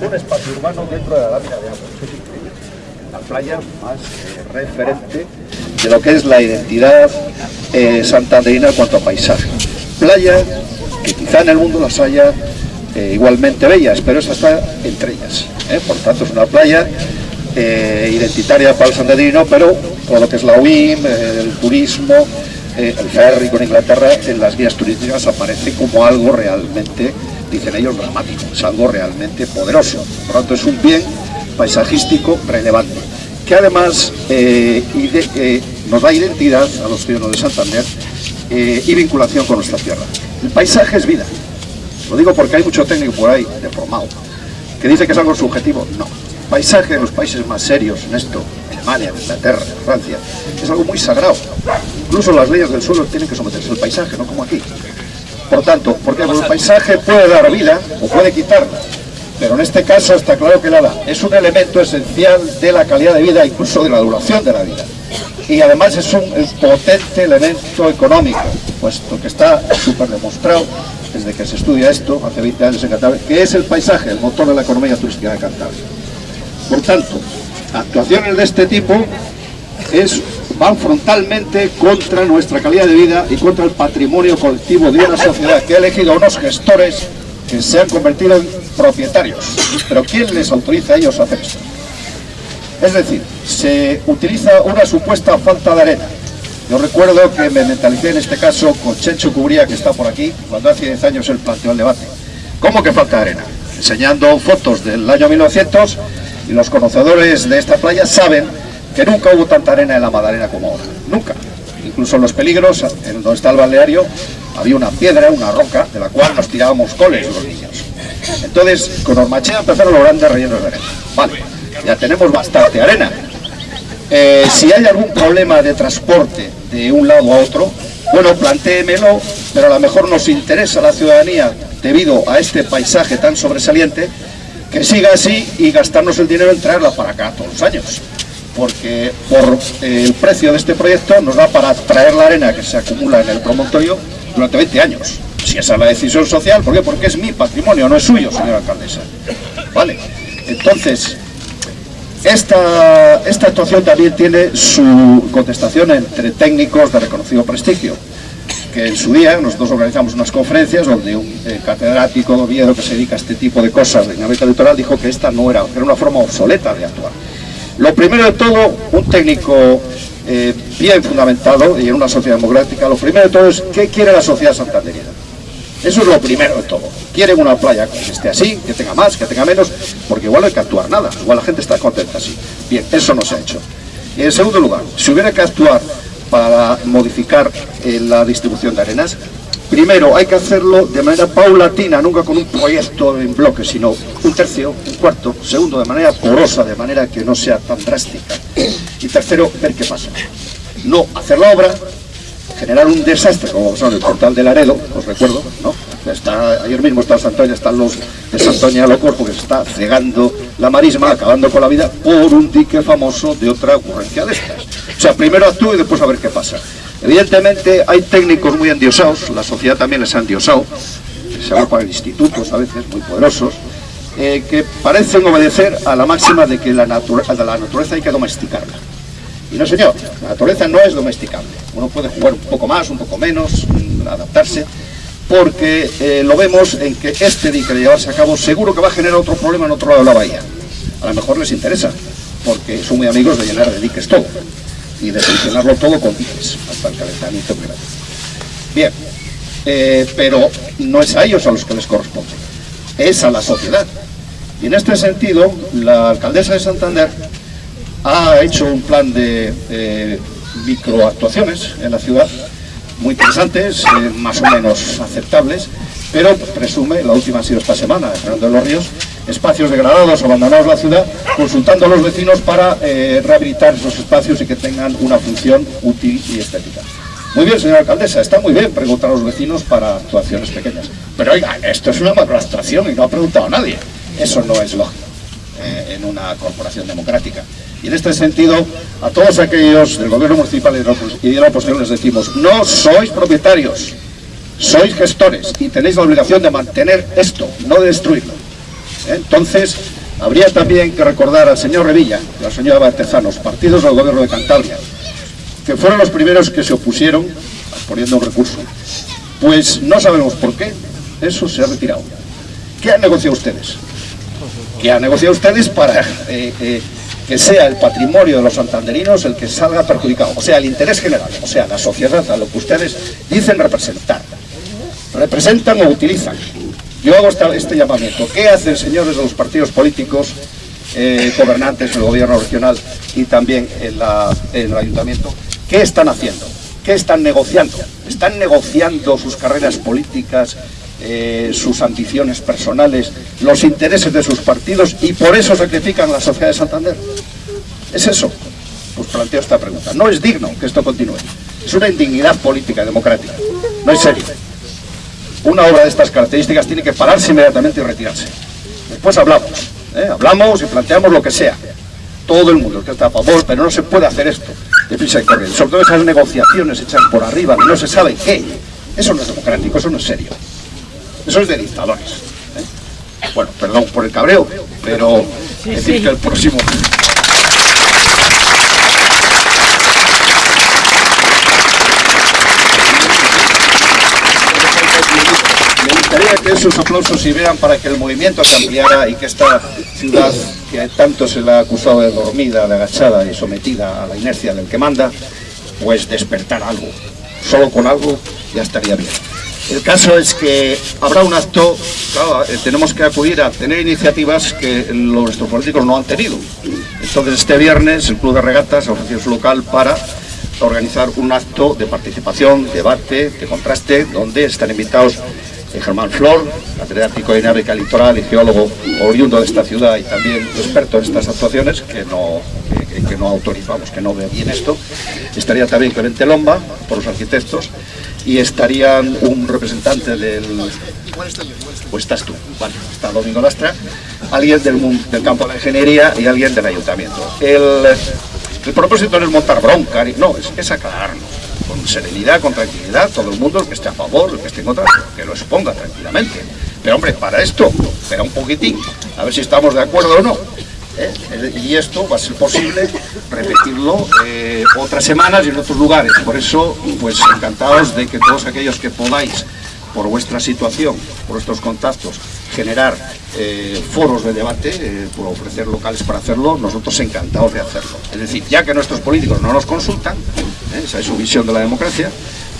un espacio urbano dentro de la lámina de agua. La playa más referente de lo que es la identidad eh, santanderina en cuanto a paisaje. Playa que quizá en el mundo las haya eh, igualmente bellas, pero esa está entre ellas. ¿eh? Por tanto, es una playa eh, identitaria para el santanderino, pero todo lo que es la UIM, el turismo, el ferry con Inglaterra, en las guías turísticas aparece como algo realmente, dicen ellos, dramático, es algo realmente poderoso. Por lo tanto, es un bien paisajístico relevante, que además eh, eh, nos da identidad a los ciudadanos de Santander eh, y vinculación con nuestra tierra. El paisaje es vida. Lo digo porque hay mucho técnico por ahí, deformado, que dice que es algo subjetivo. No. Paisaje en los países más serios en esto, Alemania, Inglaterra, Francia, es algo muy sagrado. Incluso las leyes del suelo tienen que someterse al paisaje, no como aquí. Por tanto, porque el paisaje puede dar vida o puede quitarla, pero en este caso está claro que la da. Es un elemento esencial de la calidad de vida, incluso de la duración de la vida. Y además es un potente elemento económico, puesto que está súper demostrado desde que se estudia esto, hace 20 años en Cantabria, que es el paisaje, el motor de la economía turística de Cantabria. Por tanto, actuaciones de este tipo es, van frontalmente contra nuestra calidad de vida y contra el patrimonio colectivo de una sociedad que ha elegido a unos gestores que se han convertido en propietarios. Pero ¿quién les autoriza a ellos a hacer esto? Es decir, se utiliza una supuesta falta de arena. Yo recuerdo que me mentalicé en este caso con Chencho Cubría, que está por aquí, cuando hace 10 años él planteó el debate. ¿Cómo que falta arena? Enseñando fotos del año 1900 y los conocedores de esta playa saben que nunca hubo tanta arena en la Madalena como ahora. Nunca. Incluso en los peligros, en donde está el balneario, había una piedra, una roca, de la cual nos tirábamos coles los niños. Entonces, con Ormachea empezaron los grandes rellenos de arena. Vale, ya tenemos bastante arena. Eh, si hay algún problema de transporte de un lado a otro, bueno, plantéemelo, pero a lo mejor nos interesa la ciudadanía, debido a este paisaje tan sobresaliente, que siga así y gastarnos el dinero en traerla para acá todos los años. Porque por eh, el precio de este proyecto nos da para traer la arena que se acumula en el promontorio durante 20 años. Si esa es la decisión social, ¿por qué? Porque es mi patrimonio, no es suyo, señora alcaldesa. Vale, entonces, esta, esta actuación también tiene su contestación entre técnicos de reconocido prestigio, que en su día nosotros organizamos unas conferencias donde un eh, catedrático de Oviedo que se dedica a este tipo de cosas de dinámica litoral dijo que esta no era, era una forma obsoleta de actuar. Lo primero de todo, un técnico eh, bien fundamentado y en una sociedad democrática, lo primero de todo es qué quiere la sociedad santanderina. Eso es lo primero de todo. Quieren una playa que esté así, que tenga más, que tenga menos, porque igual no hay que actuar nada, igual la gente está contenta así. Bien, eso no se ha hecho. Y en segundo lugar, si hubiera que actuar para modificar eh, la distribución de arenas, primero hay que hacerlo de manera paulatina, nunca con un proyecto en bloque, sino un tercio, un cuarto, segundo, de manera porosa, de manera que no sea tan drástica. Y tercero, ver qué pasa. No hacer la obra, generar un desastre, como en el portal de Laredo, os recuerdo, ¿no? Está, ayer mismo está Santoña, están los de Santoña Locor, porque se está cegando la marisma, acabando con la vida, por un dique famoso de otra ocurrencia de estas. O sea, primero actúe y después a ver qué pasa. Evidentemente hay técnicos muy endiosados, la sociedad también les ha endiosado, se agrupan institutos a veces muy poderosos, eh, que parecen obedecer a la máxima de que la, nature- a la naturaleza hay que domesticarla. Y no señor, la naturaleza no es domesticable. Uno puede jugar un poco más, un poco menos, adaptarse, porque eh, lo vemos en que este dique de llevarse a cabo seguro que va a generar otro problema en otro lado de la bahía. A lo mejor les interesa, porque son muy amigos de llenar de diques todo y de solucionarlo todo con diques, hasta el calentamiento grande. Bien, eh, pero no es a ellos a los que les corresponde, es a la sociedad. Y en este sentido, la alcaldesa de Santander ha hecho un plan de eh, microactuaciones en la ciudad, muy interesantes, eh, más o menos aceptables, pero presume, la última ha sido esta semana, Fernando de los Ríos, espacios degradados, abandonados la ciudad, consultando a los vecinos para eh, rehabilitar esos espacios y que tengan una función útil y estética. Muy bien, señora alcaldesa, está muy bien preguntar a los vecinos para actuaciones pequeñas. Pero oiga, esto es una macroabstracción y no ha preguntado a nadie. Eso no es lógico eh, en una corporación democrática. Y en este sentido, a todos aquellos del gobierno municipal y de la oposición les decimos, no sois propietarios, sois gestores y tenéis la obligación de mantener esto, no de destruirlo. Entonces, habría también que recordar al señor Revilla y al señor Batezanos, partidos del gobierno de Cantabria, que fueron los primeros que se opusieron, poniendo un recurso. Pues no sabemos por qué, eso se ha retirado. ¿Qué han negociado ustedes? ¿Qué han negociado ustedes para eh, eh, que sea el patrimonio de los santanderinos el que salga perjudicado? O sea, el interés general, o sea, la sociedad, a lo que ustedes dicen representar. Representan o utilizan. Yo hago este llamamiento. ¿Qué hacen, señores de los partidos políticos, eh, gobernantes en el gobierno regional y también en el ayuntamiento? ¿Qué están haciendo? ¿Qué están negociando? ¿Están negociando sus carreras políticas, eh, sus ambiciones personales, los intereses de sus partidos y por eso sacrifican a la sociedad de Santander? ¿Es eso? Pues planteo esta pregunta. No es digno que esto continúe. Es una indignidad política y democrática. No es serio. Una obra de estas características tiene que pararse inmediatamente y retirarse. Después hablamos. ¿eh? Hablamos y planteamos lo que sea. Todo el mundo que está a favor, pero no se puede hacer esto. Sobre todo esas negociaciones hechas por arriba, no se sabe qué. Eso no es democrático, eso no es serio. Eso es de dictadores. ¿eh? Bueno, perdón por el cabreo, pero decir que el próximo... Me gustaría que esos aplausos sirvieran para que el movimiento se ampliara y que esta ciudad que tanto se la ha acusado de dormida, de agachada y sometida a la inercia del que manda, pues despertar algo. Solo con algo ya estaría bien. El caso es que habrá un acto, claro, eh, tenemos que acudir a tener iniciativas que nuestros políticos no han tenido. Entonces este viernes el Club de Regatas ha ofrecido su local para organizar un acto de participación, debate, de contraste, donde están invitados Germán Flor, catedrático de dinámica litoral y geólogo oriundo de esta ciudad y también experto en estas actuaciones, que no, que, no autorizamos, que no ve bien esto. Estaría también Clemente Lomba, por los arquitectos, y estarían un representante del... Pues estás tú, vale, está Domingo Lastra, alguien del, del campo de la ingeniería y alguien del ayuntamiento. El, el propósito no es montar bronca, no, es, es aclararnos con serenidad, con tranquilidad, todo el mundo, el que esté a favor, el que esté en contra, que lo exponga tranquilamente. Pero hombre, para esto, espera un poquitín, a ver si estamos de acuerdo o no. ¿eh? Y esto va a ser posible repetirlo eh, otras semanas y en otros lugares. Por eso, pues encantados de que todos aquellos que podáis, por vuestra situación, por vuestros contactos, generar eh, foros de debate, por ofrecer locales para hacerlo, nosotros encantados de hacerlo. Es decir, ya que nuestros políticos no nos consultan, esa es su visión de la democracia,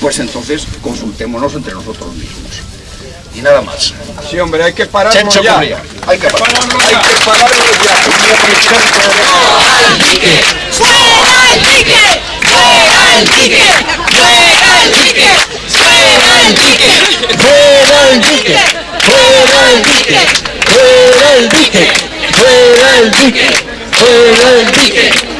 pues entonces consultémonos entre nosotros mismos. Y nada más. Sí, hombre, hay que pararlo ya. Hay que pararlo Hay que pararlo ya. ¡Fuera el pique! ¡Fuera el pique! ¡Fuera el pique! ¡Fuera el pique! ¡Fuera el pique! ¡Fuera el pique! ¡Fuera el pique! ¡Fuera el pique! ¡Fuera el pique! ¡Fuera el pique!